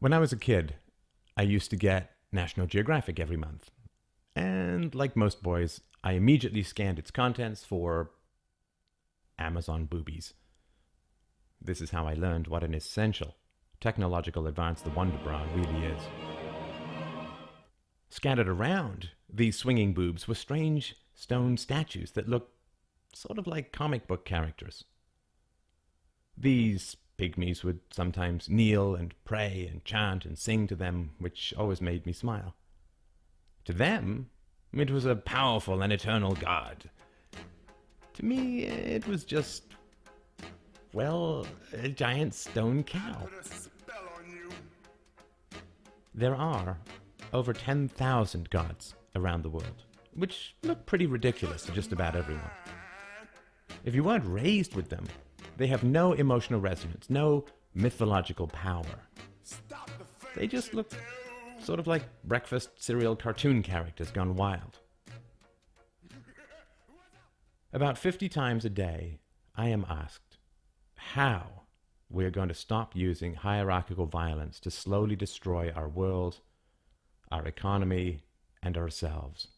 When I was a kid, I used to get National Geographic every month. And like most boys, I immediately scanned its contents for Amazon boobies. This is how I learned what an essential technological advance the Wonder Bra really is. Scattered around these swinging boobs were strange stone statues that looked sort of like comic book characters. These pygmies would sometimes kneel and pray and chant and sing to them, which always made me smile. To them, it was a powerful and eternal god. To me, it was just, well, a giant stone cow. There are over 10,000 gods around the world, which look pretty ridiculous to just about everyone. If you weren't raised with them, they have no emotional resonance, no mythological power. They just look sort of like breakfast cereal cartoon characters gone wild. About 50 times a day, I am asked how we are going to stop using hierarchical violence to slowly destroy our world, our economy, and ourselves,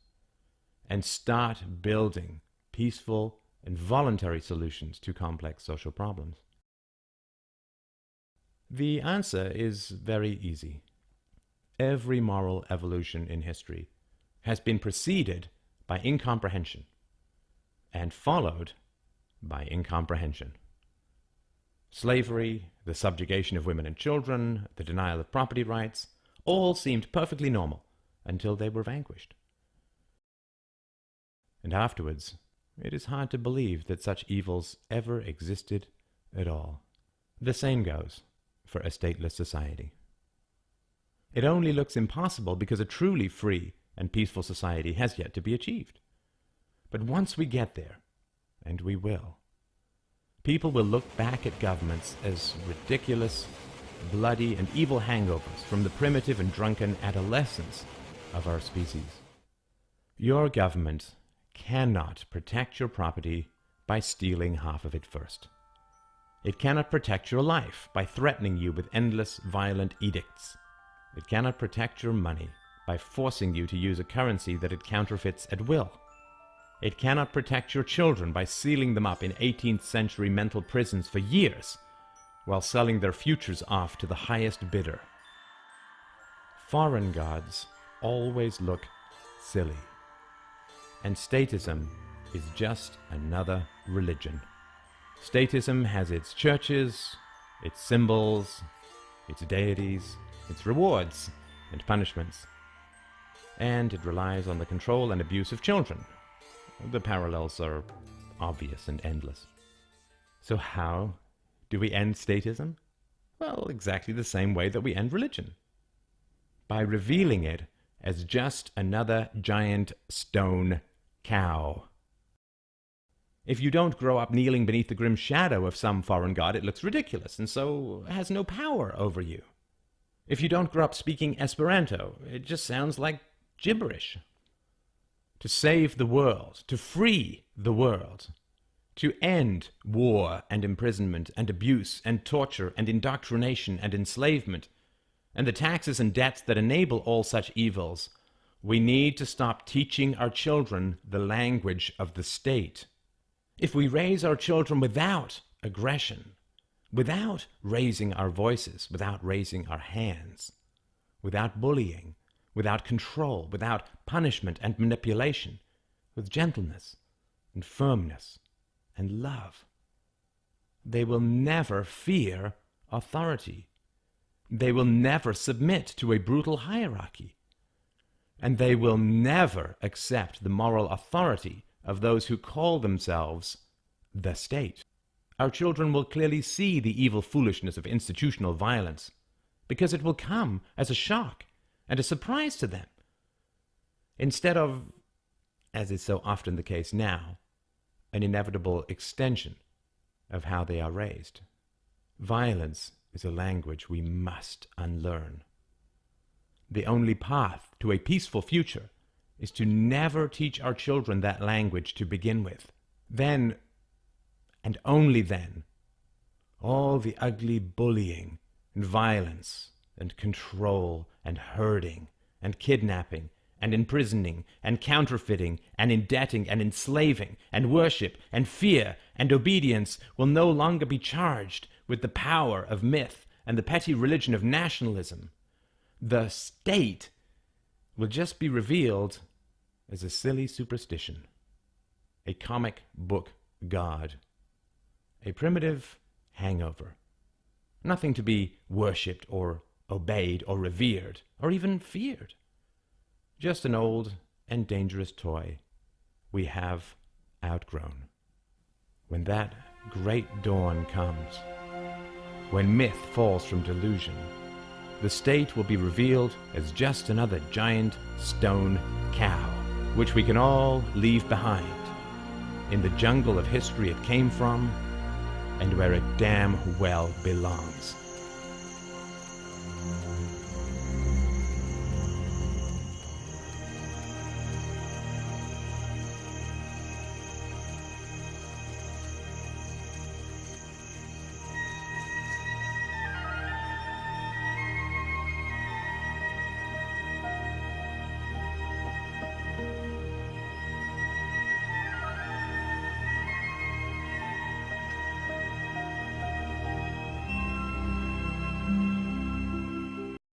and start building peaceful and voluntary solutions to complex social problems? The answer is very easy. Every moral evolution in history has been preceded by incomprehension and followed by incomprehension. Slavery, the subjugation of women and children, the denial of property rights, all seemed perfectly normal until they were vanquished. And afterwards, it is hard to believe that such evils ever existed at all. The same goes for a stateless society. It only looks impossible because a truly free and peaceful society has yet to be achieved. But once we get there, and we will, people will look back at governments as ridiculous, bloody, and evil hangovers from the primitive and drunken adolescence of our species. Your government cannot protect your property by stealing half of it first. It cannot protect your life by threatening you with endless violent edicts. It cannot protect your money by forcing you to use a currency that it counterfeits at will. It cannot protect your children by sealing them up in 18th century mental prisons for years while selling their futures off to the highest bidder. Foreign gods always look silly and statism is just another religion. Statism has its churches, its symbols, its deities, its rewards and punishments. And it relies on the control and abuse of children. The parallels are obvious and endless. So how do we end statism? Well, exactly the same way that we end religion. By revealing it as just another giant stone cow. If you don't grow up kneeling beneath the grim shadow of some foreign god, it looks ridiculous and so has no power over you. If you don't grow up speaking Esperanto, it just sounds like gibberish. To save the world, to free the world, to end war and imprisonment and abuse and torture and indoctrination and enslavement, and the taxes and debts that enable all such evils, we need to stop teaching our children the language of the state. If we raise our children without aggression, without raising our voices, without raising our hands, without bullying, without control, without punishment and manipulation, with gentleness and firmness and love, they will never fear authority. They will never submit to a brutal hierarchy and they will never accept the moral authority of those who call themselves the state. Our children will clearly see the evil foolishness of institutional violence, because it will come as a shock and a surprise to them, instead of, as is so often the case now, an inevitable extension of how they are raised. Violence is a language we must unlearn. The only path to a peaceful future is to never teach our children that language to begin with. Then, and only then, all the ugly bullying and violence and control and herding and kidnapping and imprisoning and counterfeiting and indebting and enslaving and worship and fear and obedience will no longer be charged with the power of myth and the petty religion of nationalism. The state will just be revealed as a silly superstition, a comic book god, a primitive hangover, nothing to be worshipped or obeyed or revered or even feared. Just an old and dangerous toy we have outgrown. When that great dawn comes, when myth falls from delusion, the state will be revealed as just another giant stone cow, which we can all leave behind in the jungle of history it came from and where it damn well belongs.